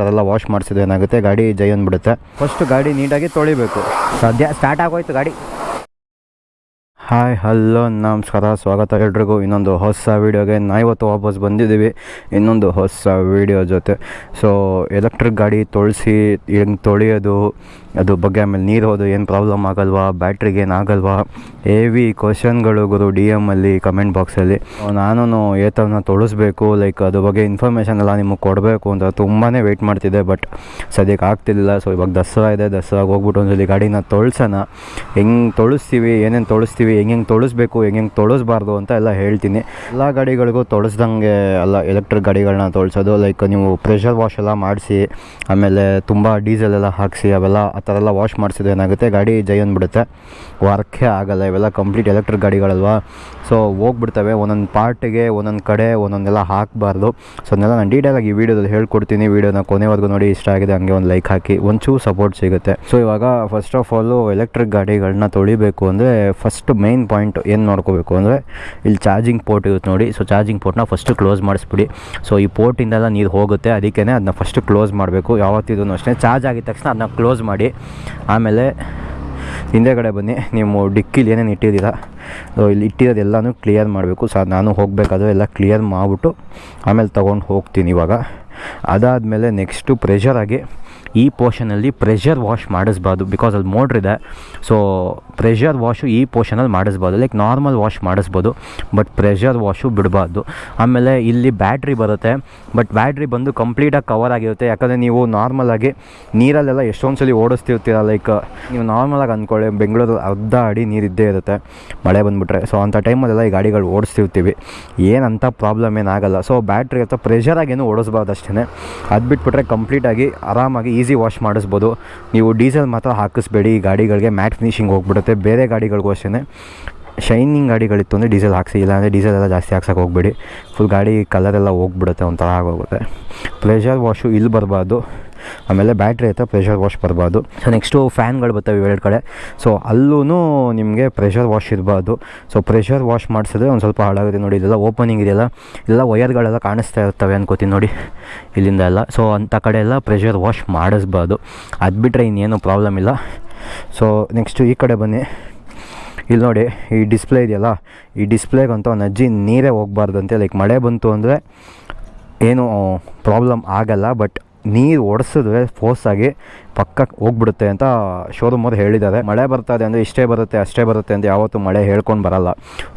ಥರ ಎಲ್ಲ ವಾಶ್ ಮಾಡಿಸಿದ್ರೆ ಏನಾಗುತ್ತೆ? ಗಾಡಿ ಜೈ ಅಂದ್ಬಿಡುತ್ತೆ. ಫಸ್ಟ್ ಗಾಡಿ ನೀಟಾಗಿ ತೊಳಿಬೇಕು. ಸದ್ಯ ಸ್ಟಾರ್ಟ್ ಆಗೋಯ್ತು ಗಾಡಿ. ಹಾಯ್, ಹಲೋ, ನಮಸ್ಕಾರ, ಸ್ವಾಗತ ಎಲ್ರಿಗೂ. ಇನ್ನೊಂದು ಹೊಸ ವೀಡಿಯೋಗೆ ನಾ ಇವತ್ತು ವಾಪಸ್ ಬಂದಿದ್ದೀವಿ. ಇನ್ನೊಂದು ಹೊಸ ವೀಡಿಯೋ ಜೊತೆ. ಸೊ ಎಲೆಕ್ಟ್ರಿಕ್ ಗಾಡಿ ತೊಳಸಿ, ಹೆಂಗೆ ತೊಳೆಯೋದು ಅದು ಬಗ್ಗೆ ಆಮೇಲೆ ನೀರು ಹೋದು, ಏನು ಪ್ರಾಬ್ಲಮ್ ಆಗಲ್ವಾ ಬ್ಯಾಟ್ರಿಗೆ ಏನಾಗಲ್ವಾ ಹೆವಿ ಕ್ವಶನ್ಗಳು ಗುರು ಡಿ ಎಮ್ಮಲ್ಲಿ ಕಮೆಂಟ್ ಬಾಕ್ಸಲ್ಲಿ ನಾನು ಏತವನ್ನ ತೊಳಸ್ಬೇಕು ಲೈಕ್ ಅದ್ರ ಬಗ್ಗೆ ಇನ್ಫಾರ್ಮೇಷನ್ ಎಲ್ಲ ನಿಮಗೆ ಕೊಡಬೇಕು ಅಂತ ತುಂಬಾ ವೆಯ್ಟ್ ಮಾಡ್ತಿದ್ದೆ ಬಟ್ ಸದ್ಯಕ್ಕೆ ಆಗ್ತಿಲ್ಲ ಸೊ ಇವಾಗ ದಸರಾ ಇದೆ, ದಸರಾಗೆ ಹೋಗ್ಬಿಟ್ಟು ಒಂದ್ಸಲಿ ಗಾಡಿನ ತೊಳ್ಸೋಣ. ಹೆಂಗೆ ತೊಳಿಸ್ತೀವಿ, ಏನೇನು ತೊಳಸ್ತೀವಿ ಹೆಂಗೆ ತೊಳಸ್ಬೇಕು ಹೆಂಗೆ ತೊಳಸ್ಬಾರ್ದು ಅಂತ ಎಲ್ಲ ಹೇಳ್ತೀನಿ. ಎಲ್ಲ ಗಾಡಿಗಳಿಗೂ ತೊಳಸ್ದಂಗೆ ಅಲ್ಲ ಎಲೆಕ್ಟ್ರಿಕ್ ಗಾಡಿಗಳನ್ನ ತೊಳ್ಸೋದು ಲೈಕ್ ನೀವು ಪ್ರೆಷರ್ ವಾಶ್ ಎಲ್ಲ ಮಾಡಿಸಿ, ಆಮೇಲೆ ತುಂಬ ಡೀಸೆಲ್ ಎಲ್ಲ ಹಾಕಿಸಿ, ಅವೆಲ್ಲ ಆ ಥರ ಎಲ್ಲ ವಾಶ್ ಮಾಡಿಸಿದ್ರೆ ಏನಾಗುತ್ತೆ, ಗಾಡಿ ಜೈ ಅಂದ್ಬಿಡುತ್ತೆ. ವರ್ಕೇ ಆಗಲ್ಲ, ಇವೆಲ್ಲ ಕಂಪ್ಲೀಟ್ ಎಲೆಕ್ಟ್ರಿಕ್ ಗಾಡಿಗಳಲ್ವಾ? ಸೊ ಹೋಗ್ಬಿಡ್ತವೆ, ಒಂದೊಂದು ಪಾರ್ಟಿಗೆ, ಒಂದೊಂದು ಕಡೆ, ಒಂದೊಂದೆಲ್ಲ ಹಾಕಬಾರ್ದು. ಸೊ ಅದನ್ನೆಲ್ಲ ನಾನು ಡೀಟೇಲಾಗಿ ಈ ವಿಡಿಯೋದಲ್ಲಿ ಹೇಳ್ಕೊಡ್ತೀನಿ. ವಿಡಿಯೋನ ಕೊನೆವರೆಗೂ ನೋಡಿ, ಇಷ್ಟ ಆಗಿದೆ ಹಂಗೆ ಒಂದು ಲೈಕ್ ಹಾಕಿ, ಒಂಚೂರು ಸಪೋರ್ಟ್ ಸಿಗುತ್ತೆ. ಸೊ ಇವಾಗ ಫಸ್ಟ್ ಆಫ್ ಆಲು ಎಲೆಕ್ಟ್ರಿಕ್ ಗಾಡಿಗಳನ್ನ ತೊಳಿಬೇಕು ಅಂದರೆ ಫಸ್ಟ್ ಮೈನ್ ಪಾಯಿಂಟ್ ಏನು ನೋಡ್ಕೋಬೇಕು ಅಂದರೆ ಇಲ್ಲಿ ಚಾರ್ಜಿಂಗ್ ಪೋರ್ಟ್ ಇರುತ್ತೆ ನೋಡಿ. ಸೊ ಚಾರ್ಜಿಂಗ್ ಪೋರ್ಟ್ನ ಫಸ್ಟು ಕ್ಲೋಸ್ ಮಾಡಿಸ್ಬಿಡಿ. ಸೊ ಈ ಪೋರ್ಟಿಂದೆಲ್ಲ ನೀರು ಹೋಗುತ್ತೆ. ಅದಕ್ಕೇ ಅದನ್ನ ಫಸ್ಟು ಕ್ಲೋಸ್ ಮಾಡಬೇಕು. ಯಾವತ್ತಿದ್ರು ಅಷ್ಟೇ ಚಾರ್ಜ್ ಆಗಿದ ತಕ್ಷಣ ಅದನ್ನ ಕ್ಲೋಸ್ ಮಾಡಿ. ಆಮೇಲೆ ಹಿಂದೆಗಡೆ ಬನ್ನಿ. ನೀವು ಡಿಕ್ಕಿಲಿ ಏನೇನು ಇಟ್ಟಿದ್ದೀರಾ? ಸೊ ಇಲ್ಲಿ ಇಟ್ಟಿರೋದೆಲ್ಲನೂ ಕ್ಲಿಯರ್ ಮಾಡಬೇಕು. ಸರ್ ನಾನು ಹೋಗಬೇಕಾದ್ರೆ ಎಲ್ಲ ಕ್ಲಿಯರ್ ಮಾಡಿಬಿಟ್ಟು ಆಮೇಲೆ ತೊಗೊಂಡು ಹೋಗ್ತೀನಿ ಇವಾಗ. ಅದಾದಮೇಲೆ ನೆಕ್ಸ್ಟು ಪ್ರೆಷರಾಗಿ ಈ ಪೋರ್ಷನಲ್ಲಿ ಪ್ರೆಷರ್ ವಾಶ್ ಮಾಡಿಸ್ಬಾರ್ದು ಬಿಕಾಸ್ ಅಲ್ಲಿ ಇದೆ. ಸೊ ಪ್ರೆಷರ್ ವಾಶು ಈ ಪೋರ್ಷನಲ್ಲಿ ಮಾಡಿಸ್ಬೋದು ಲೈಕ್ ನಾರ್ಮಲ್ ವಾಶ್ ಮಾಡಿಸ್ಬೋದು ಬಟ್ ಪ್ರೆಷರ್ ವಾಶು ಬಿಡಬಾರ್ದು. ಆಮೇಲೆ ಇಲ್ಲಿ ಬ್ಯಾಟ್ರಿ ಬರುತ್ತೆ ಬಟ್ ಬ್ಯಾಟ್ರಿ ಬಂದು ಕಂಪ್ಲೀಟಾಗಿ ಕವರ್ ಆಗಿರುತ್ತೆ. ಯಾಕಂದರೆ ನೀವು ನಾರ್ಮಲಾಗಿ ನೀರಲ್ಲೆಲ್ಲ ಎಷ್ಟೊಂದು ಸಲ ಓಡಿಸ್ತಿರ್ತೀರ ಲೈಕ್ ನೀವು ನಾರ್ಮಲಾಗಿ ಅಂದ್ಕೊಳ್ಳಿ, ಬೆಂಗಳೂರಲ್ಲಿ ಅರ್ಧ ಅಡಿ ನೀರಿದ್ದೇ ಇರುತ್ತೆ, ಮಳೆ ಬಂದುಬಿಟ್ರೆ. ಸೊ ಅಂಥ ಟೈಮಲ್ಲೆಲ್ಲ ಈ ಗಾಡಿಗಳು ಓಡಿಸ್ತಿರ್ತೀವಿ. ಏನಂತ ಪ್ರಾಬ್ಲಮ್ ಏನಾಗಲ್ಲ ಸೊ ಬ್ಯಾಟ್ರಿ ಅಥವಾ ಪ್ರೆಷರಾಗೇನು ಓಡಿಸ್ಬಾರ್ದು ಅಷ್ಟೇ. ಅದು ಬಿಟ್ಬಿಟ್ರೆ ಕಂಪ್ಲೀಟಾಗಿ ಆರಾಮಾಗಿ ಈಸಿ ವಾಶ್ ಮಾಡಿಸ್ಬೋದು. ನೀವು ಡೀಸೆಲ್ ಮಾತ್ರ ಹಾಕಿಸ್ಬೇಡಿ. ಈ ಗಾಡಿಗಳಿಗೆ ಮ್ಯಾಟ್ ಫಿನಿಶಿಂಗ್ ಹೋಗ್ಬಿಡುತ್ತೆ. ಬೇರೆ ಗಾಡಿಗಳಿಗೂ ಅಷ್ಟೇ ಶೈನಿಂಗ್ ಗಾಡಿಗಳಿತ್ತು ಅಂದರೆ ಡೀಸೆಲ್ ಹಾಕಿಸಿ, ಇಲ್ಲಾಂದರೆ ಡೀಸೆಲ್ ಎಲ್ಲ ಜಾಸ್ತಿ ಹಾಕ್ಸೋಕೆ ಹೋಗ್ಬೇಡಿ. ಫುಲ್ ಗಾಡಿ ಕಲರೆಲ್ಲ ಹೋಗ್ಬಿಡುತ್ತೆ ಒಂಥರ ಆಗೋಗುತ್ತೆ. ಪ್ಲೇಜರ್ ವಾಶು ಇಲ್ಲಿ ಬರಬಾರ್ದು. ಆಮೇಲೆ ಬ್ಯಾಟ್ರಿ ಐತೆ ಪ್ರೆಷರ್ ವಾಶ್ ಬರಬಾರ್ದು. ಸೊ ನೆಕ್ಸ್ಟು ಫ್ಯಾನ್ಗಳು ಬರ್ತವೆ ಇವೆರಡು ಕಡೆ. ಸೊ ಅಲ್ಲೂ ನಿಮಗೆ ಪ್ರೆಷರ್ ವಾಶ್ ಇರಬಾರ್ದು. ಸೊ ಪ್ರೆಷರ್ ವಾಶ್ ಮಾಡಿಸಿದ್ರೆ ಒಂದು ಸ್ವಲ್ಪ ಹಾಳಾಗುತ್ತೆ ನೋಡಿ. ಇದೆಲ್ಲ ಓಪನಿಂಗ್ ಇದೆಯಲ್ಲ? ಎಲ್ಲ ವಯರ್ಗಳೆಲ್ಲ ಕಾಣಿಸ್ತಾ ಇರ್ತವೆ ಅನ್ಕೋತೀನಿ ನೋಡಿ. ಇಲ್ಲಿಂದ ಎಲ್ಲ. ಸೊ ಅಂಥ ಕಡೆ ಎಲ್ಲ ಪ್ರೆಷರ್ ವಾಶ್ ಮಾಡಿಸ್ಬಾರ್ದು. ಅದು ಬಿಟ್ಟರೆ ಇನ್ನೇನು ಪ್ರಾಬ್ಲಮ್ ಇಲ್ಲ. ಸೊ ನೆಕ್ಸ್ಟು ಈ ಕಡೆ ಬನ್ನಿ. ಇಲ್ಲಿ ನೋಡಿ, ಈ ಡಿಸ್ಪ್ಲೇ ಇದೆಯಲ್ಲ? ಈ ಡಿಸ್ಪ್ಲೇಗಂತೂ ಒಂದು ಅಜ್ಜಿ ನೀರೇ ಹೋಗ್ಬಾರ್ದಂತೆ. ಲೈಕ್ ಮಳೆ ಬಂತು ಅಂದರೆ ಏನು ಪ್ರಾಬ್ಲಮ್ ಆಗಲ್ಲ, ಬಟ್ ನೀರು ಒಡಿಸಿದ್ರೆ ಫೋರ್ಸಾಗಿ ಪಕ್ಕ ಹೋಗ್ಬಿಡುತ್ತೆ ಅಂತ ಶೋರೂಮ್ ಅವ್ರು ಹೇಳಿದ್ದಾರೆ. ಮಳೆ ಬರ್ತದೆ ಅಂದರೆ ಇಷ್ಟೇ ಬರುತ್ತೆ, ಅಷ್ಟೇ ಬರುತ್ತೆ ಅಂತ ಯಾವತ್ತೂ ಮಳೆ ಹೇಳ್ಕೊಂಡು ಬರಲ್ಲ.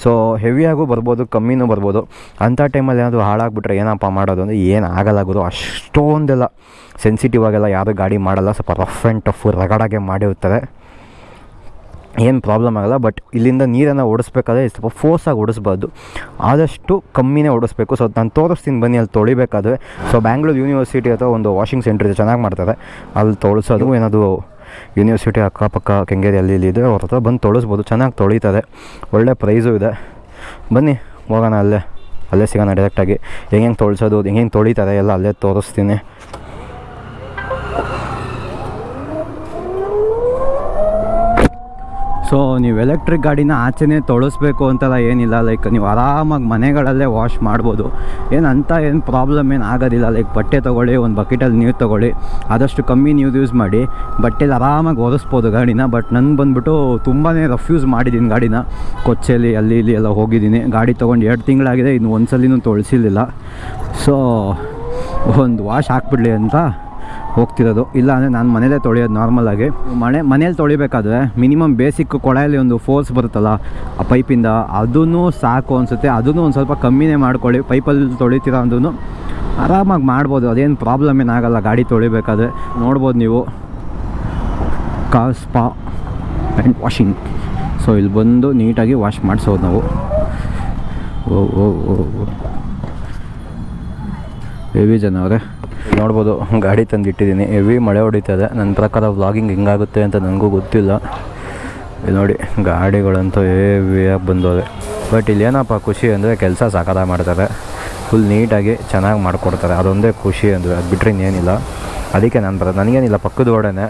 ಸೊ ಹೆವಿಯಾಗೂ ಬರ್ಬೋದು, ಕಮ್ಮಿನೂ ಬರ್ಬೋದು. ಅಂಥ ಟೈಮಲ್ಲಿ ಏನಾದರೂ ಹಾಳಾಗ್ಬಿಟ್ರೆ ಏನಪ್ಪ ಮಾಡೋದು ಅಂದರೆ ಏನು ಆಗಲ್ಲ ಗುರು. ಅಷ್ಟೊಂದೆಲ್ಲ ಸೆನ್ಸಿಟಿವ್ ಆಗೆಲ್ಲ ಯಾರೂ ಗಾಡಿ ಮಾಡಲ್ಲ. ಸ್ವಲ್ಪ ರಫ್ ಆ್ಯಂಡ್ ಟಫ್ ರಗಡಾಗೆ ಮಾಡಿರ್ತಾರೆ. ಏನು ಪ್ರಾಬ್ಲಮ್ ಆಗಲ್ಲ ಬಟ್ ಇಲ್ಲಿಂದ ನೀರನ್ನು ಓಡಿಸ್ಬೇಕಾದ್ರೆ ಸ್ವಲ್ಪ ಫೋರ್ಸಾಗಿ ಓಡಿಸ್ಬಾರ್ದು. ಆದಷ್ಟು ಕಮ್ಮಿನೇ ಓಡಿಸ್ಬೇಕು. ಸೊ ನಾನು ತೋರಿಸ್ತೀನಿ ಬನ್ನಿ, ಅಲ್ಲಿ ತೊಳಿಬೇಕಾದ್ರೆ. ಸೊ ಬ್ಯಾಂಗ್ಳೂರು ಯೂನಿವರ್ಸಿಟಿ ಅಥವಾ ಒಂದು ವಾಷಿಂಗ್ ಸೆಂಟರ್ ಇದೆ, ಚೆನ್ನಾಗಿ ಮಾಡ್ತಾರೆ. ಅಲ್ಲಿ ತೊಳಸೋದು, ಏನಾದರೂ ಯೂನಿವರ್ಸಿಟಿ ಅಕ್ಕಪಕ್ಕ ಕೆಂಗೇರಿ ಅಲ್ಲಿ ಇಲ್ಲಿ ಇದೆ ಅವ್ರ ಹತ್ರ ಬಂದು ತೊಳಿಸ್ಬೋದು. ಚೆನ್ನಾಗಿ ತೊಳಿತಾರೆ ಒಳ್ಳೆ ಪ್ರೈಸು ಇದೆ. ಬನ್ನಿ, ಹೋಗೋಣ ಅಲ್ಲೇ. ಅಲ್ಲೇ ಸಿಗೋಣ ಡೈರೆಕ್ಟಾಗಿ ಹೆಂಗೆ ತೊಳ್ಸೋದು ಹೆಂಗೆ ತೊಳಿತಾರೆ ಎಲ್ಲ ಅಲ್ಲೇ ತೋರಿಸ್ತೀನಿ. ಸೊ ನೀವು ಎಲೆಕ್ಟ್ರಿಕ್ ಗಾಡಿನ ಆಚೆನೇ ತೊಳಸ್ಬೇಕು ಅಂತೆಲ್ಲ ಏನಿಲ್ಲ ಲೈಕ್ ನೀವು ಆರಾಮಾಗಿ ಮನೆಗಳಲ್ಲೇ ವಾಶ್ ಮಾಡ್ಬೋದು. ಏನು ಅಂತ ಏನು ಪ್ರಾಬ್ಲಮ್ ಏನು ಆಗೋದಿಲ್ಲ ಲೈಕ್ ಬಟ್ಟೆ ತೊಗೊಳ್ಳಿ, ಒಂದು ಬಕೆಟಲ್ಲಿ ನೀರು ತೊಗೊಳ್ಳಿ, ಆದಷ್ಟು ಕಮ್ಮಿ ನೀರು ಯೂಸ್ ಮಾಡಿ, ಬಟ್ಟೆಲಿ ಆರಾಮಾಗಿ ಒರೆಸ್ಬೋದು ಗಾಡಿನ ಬಟ್ ನನಗೆ ಬಂದುಬಿಟ್ಟು ತುಂಬಾ ರಫ್ಯೂಸ್ ಮಾಡಿದ್ದೀನಿ ಗಾಡಿನ. ಕೊಚ್ಚೆಲಿ, ಅಲ್ಲಿ ಇಲ್ಲಿ ಎಲ್ಲ ಹೋಗಿದ್ದೀನಿ ಗಾಡಿ ತೊಗೊಂಡು ಎರಡು ತಿಂಗಳಾಗಿದೆ, ಇನ್ನು ಒಂದು ಸಲಿನೂ ತೊಳಸಿರ್ಲಿಲ್ಲ. ಸೊ ಒಂದು ವಾಶ್ ಹಾಕ್ಬಿಡ್ಲಿ ಅಂತ ಹೋಗ್ತಿರೋದು. ಇಲ್ಲ ಅಂದರೆ ನಾನು ಮನೇಲೇ ತೊಳೆಯೋದು ನಾರ್ಮಲಾಗಿ ಮನೆ, ಮನೇಲಿ ತೊಳಿಬೇಕಾದ್ರೆ ಮಿನಿಮಮ್ ಬೇಸಿಕ್ ಕೊಳೆಯಲ್ಲಿ ಒಂದು ಫೋರ್ಸ್ ಬರುತ್ತಲ್ಲ, ಆ ಪೈಪಿಂದ. ಅದೂ ಸಾಕು ಅನಿಸುತ್ತೆ. ಅದನ್ನು ಒಂದು ಸ್ವಲ್ಪ ಕಮ್ಮಿನೇ ಮಾಡ್ಕೊಳ್ಳಿ. ಪೈಪಲ್ಲಿ ತೊಳಿತೀರ ಅಂದ್ರೂ ಆರಾಮಾಗಿ ಮಾಡ್ಬೋದು. ಅದೇನು ಪ್ರಾಬ್ಲಮ್ ಏನಾಗಲ್ಲ. ಗಾಡಿ ತೊಳಿಬೇಕಾದ್ರೆ ನೋಡ್ಬೋದು ನೀವು. Car spa and washing so ಇಲ್ಲಿ ಬಂದು ನೀಟಾಗಿ ವಾಶ್ ಮಾಡಿಸೋದು ನಾವು. ಓ ಓ ಓ. ಹೆವಿ ಜನ ಅವರೇ. ನೋಡ್ಬೋದು, ಗಾಡಿ ತಂದಿಟ್ಟಿದ್ದೀನಿ. ಹೆವಿ ಮಳೆ ಹೊಡಿತದೆ ನನ್ನ ಪ್ರಕಾರ ವ್ಲಾಗಿಂಗ್ ಹೆಂಗಾಗುತ್ತೆ ಅಂತ ನನಗೂ ಗೊತ್ತಿಲ್ಲ. ನೋಡಿ, ಗಾಡಿಗಳಂತೂ ಹೆವಿಯಾಗಿ ಬಂದವೆ ಬಟ್ ಇಲ್ಲಿ ಏನಪ್ಪ ಖುಷಿ ಅಂದರೆ ಕೆಲಸ ಸಾಕಾದ ಮಾಡ್ತಾರೆ. ಫುಲ್ ನೀಟಾಗಿ ಚೆನ್ನಾಗಿ ಮಾಡಿಕೊಡ್ತಾರೆ. ಅದೊಂದೇ ಖುಷಿ ಅಂದರೆ, ಅದು ಬಿಟ್ಟರೆ ಇನ್ನೇನಿಲ್ಲ. ಅದಕ್ಕೆ ನಾನು ಬರೋದು ನನಗೇನಿಲ್ಲ, ಪಕ್ಕದ ಓಡನೆ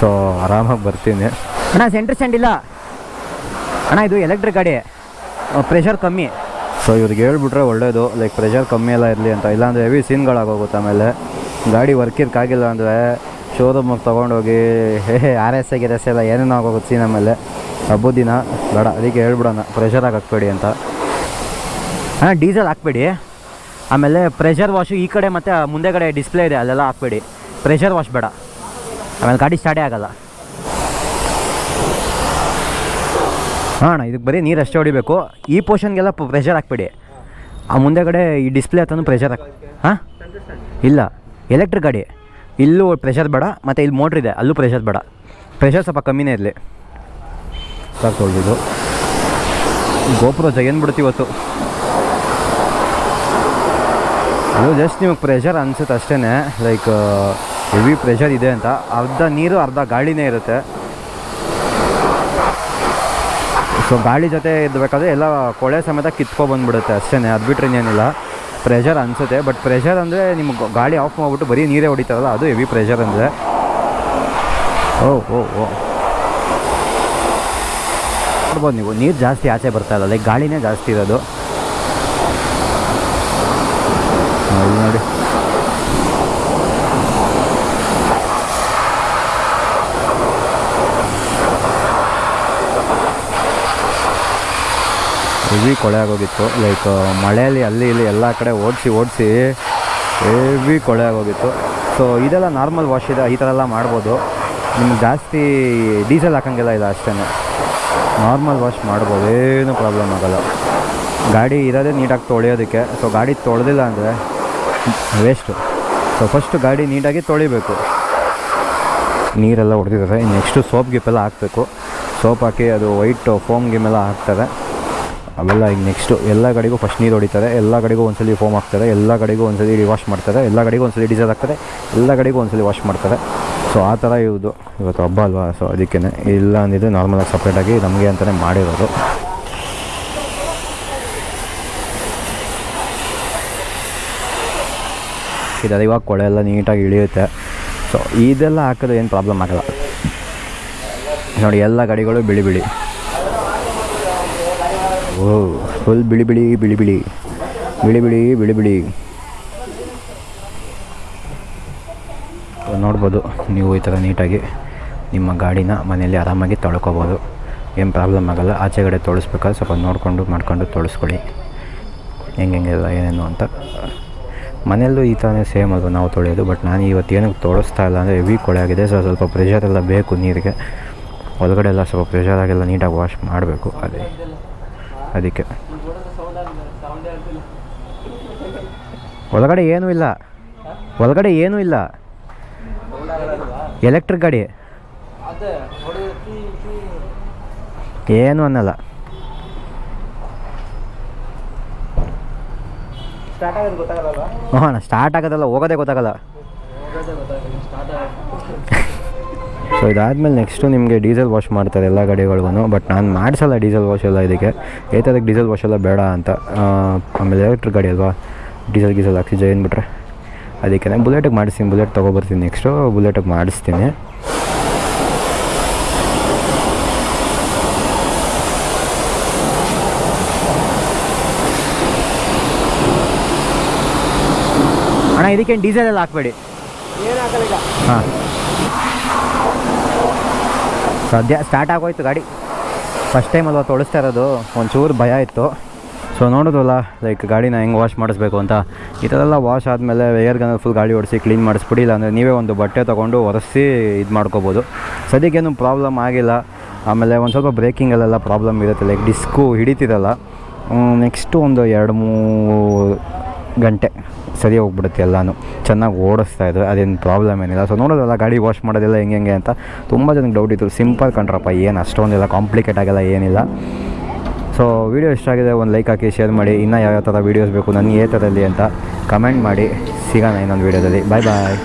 ಸೊ ಆರಾಮಾಗಿ ಬರ್ತೀನಿ. ಅಣ್ಣ ಸೆಂಟ್ರ್ ಸ್ಟ್ಯಾಂಡ್ ಇಲ್ಲ. ಅಣ್ಣ, ಇದು ಎಲೆಕ್ಟ್ರಿಕ್ ಗಾಡಿ. ಪ್ರೆಷರ್ ಕಮ್ಮಿ. ಸೊ ಇವ್ರಿಗೆ ಹೇಳ್ಬಿಟ್ರೆ ಒಳ್ಳೇದು. ಲೈಕ್ ಪ್ರೆಷರ್ ಕಮ್ಮಿ ಎಲ್ಲ ಇರಲಿ ಅಂತ. ಇಲ್ಲಾಂದರೆ ಹೆವಿ ಸೀನ್ಗಳಾಗೋಗುತ್ತೆ ಆಮೇಲೆ. ಗಾಡಿ ವರ್ಕಿರ್ಕಾಗಿಲ್ಲ ಅಂದರೆ ಶೋರೂಮಿಗೆ ತೊಗೊಂಡೋಗಿ, ಹೇ ಆರ್ ಎಸ್ ಗಿರ್ ಎಸ್ ಎಲ್ಲ ಏನೇನೋ ಆಗೋಗುತ್ತೆ ಸೀನ್ ಆಮೇಲೆ. ಹಬ್ಬದ ದಿನ. ಬೇಡ ಅದಕ್ಕೆ ಹೇಳ್ಬಿಡೋಣ. ಪ್ರೆಷರಾಗಿ ಹಾಕ್ಬೇಡಿ ಅಂತ. ಹಾಂ ಡೀಸೆಲ್ ಹಾಕ್ಬೇಡಿ. ಆಮೇಲೆ ಪ್ರೆಷರ್ ವಾಶು ಈ ಕಡೆ ಮತ್ತು ಮುಂದೆ ಕಡೆ ಡಿಸ್ಪ್ಲೇ ಇದೆ, ಅಲ್ಲೆಲ್ಲ ಹಾಕ್ಬೇಡಿ. ಪ್ರೆಷರ್ ವಾಶ್ ಬೇಡ. ಆಮೇಲೆ ಗಾಡಿ ಸ್ಟಾರ್ಟೇ ಆಗಲ್ಲ. ಅಣ್ಣ ಇದಕ್ಕೆ ಬರೀ ನೀರು ಅಷ್ಟೇ ಹೊಡಿಬೇಕು. ಈ ಪೋರ್ಷನ್ಗೆಲ್ಲ ಪ್ರೆಷರ್ ಹಾಕ್ಬೇಡಿ. ಆ ಮುಂದೆಗಡೆ ಈ ಡಿಸ್ಪ್ಲೇ ಹತ್ತೂ ಪ್ರೆಷರ್ ಹಾಕಿ ಹಾಂ? ಇಲ್ಲ. ಎಲೆಕ್ಟ್ರಿಕ್ ಗಾಡಿ. ಇಲ್ಲೂ ಪ್ರೆಷರ್ ಬೇಡ ಮತ್ತು ಇಲ್ಲಿ ಮೋಟ್ರ್ ಇದೆ ಅಲ್ಲೂ ಪ್ರೆಷರ್ ಬೇಡ. ಪ್ರೆಷರ್ ಸ್ವಲ್ಪ ಕಮ್ಮಿನೇ ಇರಲಿ. ಸಾಕು ತೊಳೆದಿದ್ದು ಗೋಪುರ ಜಗನ್ ಇವತ್ತು. ಅದು ಜಸ್ಟ್ ನಿಮಗೆ ಪ್ರೆಷರ್ ಅನ್ಸುತ್ತೆ ಅಷ್ಟೇ ಲೈಕ್ ಹೆವಿ ಪ್ರೆಷರ್ ಇದೆ ಅಂತ. ಅರ್ಧ ನೀರು ಅರ್ಧ ಗಾಳಿನೇ ಇರುತ್ತೆ. ಸೊ ಗಾಳಿ ಜೊತೆ ಇರಬೇಕಾದ್ರೆ ಎಲ್ಲ ಕೊಳೆ ಸಮೇತ ಕಿತ್ಕೊಬಂದ್ಬಿಡುತ್ತೆ ಅಷ್ಟೇ ಅದು ಬಿಟ್ಟರೆ ಇನ್ನೇನಿಲ್ಲ. ಪ್ರೆಷರ್ ಅನಿಸುತ್ತೆ. ಬಟ್ ಪ್ರೆಷರ್ ಅಂದರೆ ನಿಮ್ಗೆ ಗಾಳಿ ಆಫ್ ಮಾಡಿಬಿಟ್ಟು ಬರೀ ನೀರೇ ಹೊಡಿತಾರಲ್ಲ, ಅದು ಹೆವಿ ಪ್ರೆಷರ್ ಅಂದರೆ. ಓ ಓ ಓ. ನೋಡ್ಬೋದು ನೀವು. ನೀರು ಜಾಸ್ತಿ ಆಚೆ ಬರ್ತಾ ಇಲ್ಲ. ಲೈಕ್ ಗಾಳಿನೇ ಜಾಸ್ತಿ ಇರೋದು. ನೋಡಿ. ಹೆವಿ ಕೊಳೆ ಆಗೋಗಿತ್ತು. ಲೈಕ್ ಮಳೆಯಲ್ಲಿ, ಅಲ್ಲಿ, ಇಲ್ಲಿ ಎಲ್ಲ ಕಡೆ ಓಡಿಸಿ ಓಡಿಸಿ ಹೆವಿ ಕೊಳೆ ಆಗೋಗಿತ್ತು. ಸೊ ಇದೆಲ್ಲ ನಾರ್ಮಲ್ ವಾಶ್ ಇದೆ, ಈ ಥರ ಎಲ್ಲ ಮಾಡ್ಬೋದು. ನಿಮ್ಗೆ ಜಾಸ್ತಿ ಡೀಸೆಲ್ ಹಾಕೋಂಗಿಲ್ಲ ಇಲ್ಲ ಅಷ್ಟೇ ನಾರ್ಮಲ್ ವಾಶ್ ಮಾಡ್ಬೋದು, ಏನು ಪ್ರಾಬ್ಲಮ್ ಆಗೋಲ್ಲ. ಗಾಡಿ ಇರೋದೇ ನೀಟಾಗಿ ತೊಳೆಯೋದಕ್ಕೆ. ಸೊ ಗಾಡಿ ತೊಳೆದಿಲ್ಲ ಅಂದರೆ ವೇಸ್ಟು ಸೊ ಫಸ್ಟು ಗಾಡಿ ನೀಟಾಗಿ ತೊಳಿಬೇಕು. ನೀರೆಲ್ಲ ಹೊಡೆದಿದ್ದಾರೆ. ನೆಕ್ಸ್ಟು ಸೋಪ್ ಗಿಪ್ಪೆಲ್ಲ ಹಾಕಬೇಕು. ಸೋಪ್ ಹಾಕಿ ಅದು ವೈಟ್ ಫೋಮ್ ಗಿಮೆಲ್ಲ ಹಾಕ್ತಾರೆ. ಅವೆಲ್ಲ ಈಗ ನೆಕ್ಸ್ಟು ಎಲ್ಲ ಗಾಡಿಗೂ ಫಸ್ಟ್ ನೀರು ಹೊಡಿತಾರೆ, ಎಲ್ಲ ಗಾಡಿಗೂ ಒಂದ್ಸಲಿ ಫೋಮ್ ಹಾಕ್ತಾರೆ, ಎಲ್ಲ ಗಾಡಿಗೂ ಒಂದ್ಸಲಿ ವಾಶ್ ಮಾಡ್ತಾರೆ, ಎಲ್ಲ ಗಾಡಿಗೂ ಒಂದ್ಸಲಿ ಡೀಸೆಲ್ ಹಾಕ್ತಾರೆ, ಎಲ್ಲ ಗಾಡಿಗೂ ಒಂದ್ಸಲಿ ವಾಶ್ ಮಾಡ್ತಾರೆ. ಸೊ ಆ ಥರ ಇವುದು ಇವತ್ತು ಹಬ್ಬ ಅಲ್ವಾ? ಸೊ ಅದಕ್ಕೇ ಇಲ್ಲ ಅಂದಿದ್ದು ನಾರ್ಮಲಾಗಿ ಸಪ್ರೇಟಾಗಿ ನಮಗೆ ಅಂತಲೇ ಮಾಡಿರೋದು. ಇದಾದ ಇವಾಗ ಕೊಳೆ ಎಲ್ಲ ನೀಟಾಗಿ ಇಳಿಯುತ್ತೆ. ಸೊ ಇದೆಲ್ಲ ಹಾಕಿದ್ರೆ ಏನು ಪ್ರಾಬ್ಲಮ್ ಆಗಲ್ಲ. ನೋಡಿ, ಎಲ್ಲ ಗಾಡಿಗಳು ಬಿಳಿ ಬಿಳಿ. ಓ ಫುಲ್ ಬಿಳಿ ಬಿಳಿ ಬಿಳಿ ಬಿಳಿ. ಬಿಳಿ ಬಿಳಿ ಬಿಳಿ ಬಿಳಿ. ನೋಡ್ಬೋದು, ನೀವು ಈ ಥರ ನೀಟಾಗಿ ನಿಮ್ಮ ಗಾಡಿನ ಮನೆಯಲ್ಲಿ ಆರಾಮಾಗಿ ತೊಳ್ಕೊಬೋದು. ಏನು ಪ್ರಾಬ್ಲಮ್ ಆಗೋಲ್ಲ, ಆಚೆಗಡೆ ತೊಳಸ್ಬೇಕಾದ್ರೆ ಸ್ವಲ್ಪ ನೋಡಿಕೊಂಡು, ಮಾಡ್ಕೊಂಡು ತೊಳಸ್ಕೊಳ್ಳಿ. ಹೆಂಗೆ ಹೆಂಗೆಲ್ಲ ಏನೇನು ಅಂತ. ಮನೆಯಲ್ಲೂ ಈ ಥರನೇ ಸೇಮ್ ಅದು ನಾವು ತೊಳೆಯೋದು, ಬಟ್ ನಾನು ಇವತ್ತು ಏನಕ್ಕೆ ತೊಳಸ್ತಾ ಇಲ್ಲ ಅಂದರೆ ಹೆವಿ ಕೊಳೆ ಆಗಿದೆ, ಸೊ ಸ್ವಲ್ಪ ಪ್ರೆಷರ್ ಎಲ್ಲ ಬೇಕು ನೀರಿಗೆ. ಒಳಗಡೆ ಎಲ್ಲ ಸ್ವಲ್ಪ ಪ್ರೆಷರ್ ಆಗಿಲ್ಲ, ನೀಟಾಗಿ ವಾಶ್ ಮಾಡಬೇಕು, ಅದೇ. ಅದಕ್ಕೆ. ಒಳಗಡೆ ಏನೂ ಇಲ್ಲ. ಒಳಗಡೆ ಏನೂ ಇಲ್ಲ. ಎಲೆಕ್ಟ್ರಿಕ್ ಗಾಡಿ. ಏನು ಅನ್ನಲ್ಲ. ಹಾಂ ಸ್ಟಾರ್ಟ್ ಆಗೋದಲ್ಲ ಹೋಗೋದೇ ಗೊತ್ತಾಗಲ್ಲ. ಸೊ ಇದಾದಮೇಲೆ ನೆಕ್ಸ್ಟು ನಿಮಗೆ ಡೀಸೆಲ್ ವಾಶ್ ಮಾಡ್ತಾರೆ ಎಲ್ಲ ಗಾಡಿಗಳಿಗೂ ಬಟ್ ನಾನು ಮಾಡಿಸಲ್ಲ ಡೀಸೆಲ್ ವಾಶ್ ಎಲ್ಲ ಇದಕ್ಕೆ. ಏತದಕ್ಕೆ ಡೀಸೆಲ್ ವಾಶ್ ಎಲ್ಲ ಬೇಡ ಅಂತ. ಆಮೇಲೆ ಎಲೆಕ್ಟ್ರಿಕ್ ಗಾಡಿ ಅಲ್ವಾ? ಡೀಸೆಲ್ ಗೀಸೆಲ್ ಹಾಕ್ಸಿ ಜೈನ್ ಬಿಟ್ರೆ ಅದಕ್ಕೆ ಬುಲೆಟಿಗೆ ಮಾಡಿಸ್ತೀನಿ ಬುಲೆಟ್ ತೊಗೊಬರ್ತೀನಿ ನೆಕ್ಸ್ಟು ಬುಲೆಟಿಗೆ ಮಾಡಿಸ್ತೀನಿ. ಅಣ್ಣ ಇದಕ್ಕೇನು ಡೀಸೆಲ್ ಎಲ್ಲ ಹಾಕ್ಬೇಡಿ. ಹಾಂ. ಸದ್ಯ ಸ್ಟಾರ್ಟ್ ಆಗೋಯ್ತು ಗಾಡಿ. ಫಸ್ಟ್ ಟೈಮ್ ಅಲ್ವಾ ತೊಳಿಸ್ತಾ ಇರೋದು? ಒಂಚೂರು ಭಯ ಇತ್ತು. ಸೊ ನೋಡೋದಲ್ಲ ಲೈಕ್ ಗಾಡಿನ ಹೆಂಗೆ ವಾಶ್ ಮಾಡಿಸ್ಬೇಕು ಅಂತ. ಈ ಥರ ಎಲ್ಲ ವಾಶ್ ಆದಮೇಲೆ ವೇರ್ಗನ್ನ ಫುಲ್ ಗಾಡಿ ಓಡಿಸಿ ಕ್ಲೀನ್ ಮಾಡಿಸ್ಬಿಡಿ, ಇಲ್ಲಾಂದರೆ ನೀವೇ ಒಂದು ಬಟ್ಟೆ ತೊಗೊಂಡು ಒರೆಸಿ ಇದು ಮಾಡ್ಕೋಬೋದು. ಸದ್ಯಕ್ಕೇನು ಪ್ರಾಬ್ಲಮ್ ಆಗಿಲ್ಲ. ಆಮೇಲೆ ಒಂದು ಸ್ವಲ್ಪ ಬ್ರೇಕಿಂಗಲ್ಲೆಲ್ಲ ಪ್ರಾಬ್ಲಮ್ ಇರುತ್ತೆ ಲೈಕ್ ಡಿಸ್ಕು ಹಿಡಿತಿರಲ್ಲ. ನೆಕ್ಸ್ಟು ಒಂದು ಎರಡು ಮೂರು ಗಂಟೆ ಸರಿ ಹೋಗ್ಬಿಡುತ್ತೆ ಎಲ್ಲನೂ. ಚೆನ್ನಾಗಿ ಓಡಿಸ್ತಾ ಇದ್ರು ಅದೇನು ಪ್ರಾಬ್ಲಮ್ ಏನಿಲ್ಲ. ಸೊ ನೋಡೋದಲ್ಲ, ಗಾಡಿ ವಾಶ್ ಮಾಡೋದಿಲ್ಲ ಹೆಂಗೆ ಹೆಂಗೆ ಅಂತ. ತುಂಬ ಜನಕ್ಕೆ ಡೌಟ್ ಇತ್ತು. ಸಿಂಪಲ್ ಕಂಡ್ರಪ್ಪ ಏನು ಅಷ್ಟೊಂದೆಲ್ಲ ಕಾಂಪ್ಲಿಕೇಟ್ ಆಗಲ್ಲ, ಏನಿಲ್ಲ. ಸೊ ವೀಡಿಯೋ ಇಷ್ಟ ಆಗಿದೆ, ಒಂದು ಲೈಕ್ ಹಾಕಿ ಶೇರ್ ಮಾಡಿ. ಇನ್ನೂ ಯಾವ್ಯಾವ ಥರ ವೀಡಿಯೋಸ್ ಬೇಕು, ನನಗೆ ಏ ಥರಲ್ಲಿ ಅಂತ ಕಮೆಂಟ್ ಮಾಡಿ. ಸಿಗೋಣ ಇನ್ನೊಂದು ವೀಡಿಯೋದಲ್ಲಿ ಬಾಯ್ ಬಾಯ್